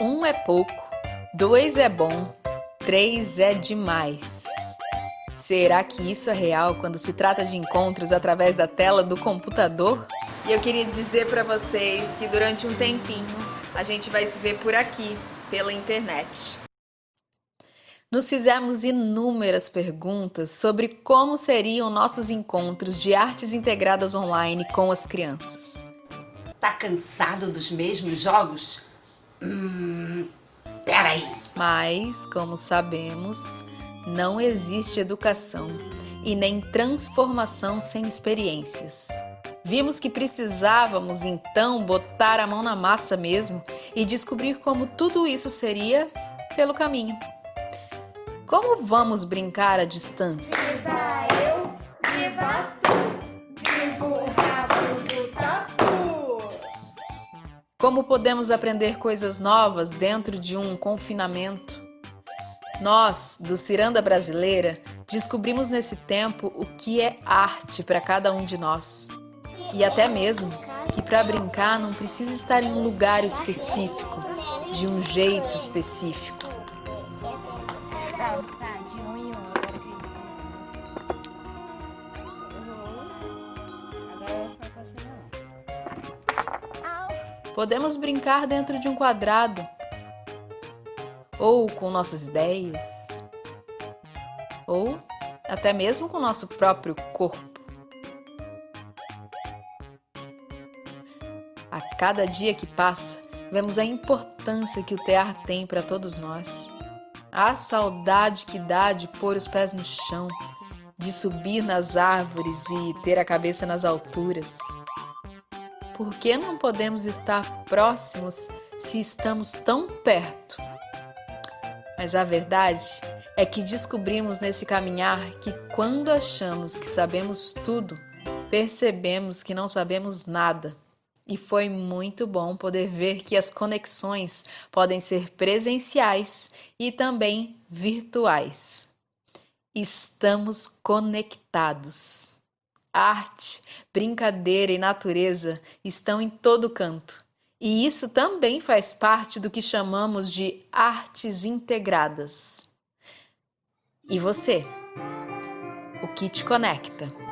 Um é pouco, dois é bom, três é demais. Será que isso é real quando se trata de encontros através da tela do computador? E eu queria dizer para vocês que durante um tempinho a gente vai se ver por aqui, pela internet. Nos fizemos inúmeras perguntas sobre como seriam nossos encontros de artes integradas online com as crianças. Tá cansado dos mesmos jogos? Hum, peraí. Mas, como sabemos, não existe educação e nem transformação sem experiências. Vimos que precisávamos então botar a mão na massa mesmo e descobrir como tudo isso seria pelo caminho. Como vamos brincar à distância? Viva eu, viva tu, viva o Como podemos aprender coisas novas dentro de um confinamento? Nós, do Ciranda Brasileira, descobrimos nesse tempo o que é arte para cada um de nós. E até mesmo que para brincar não precisa estar em um lugar específico, de um jeito específico. Podemos brincar dentro de um quadrado, ou com nossas ideias, ou até mesmo com nosso próprio corpo. A cada dia que passa, vemos a importância que o tear tem para todos nós. A saudade que dá de pôr os pés no chão, de subir nas árvores e ter a cabeça nas alturas. Por que não podemos estar próximos se estamos tão perto? Mas a verdade é que descobrimos nesse caminhar que quando achamos que sabemos tudo, percebemos que não sabemos nada. E foi muito bom poder ver que as conexões podem ser presenciais e também virtuais. Estamos conectados. Arte, brincadeira e natureza estão em todo canto. E isso também faz parte do que chamamos de artes integradas. E você? O que te conecta?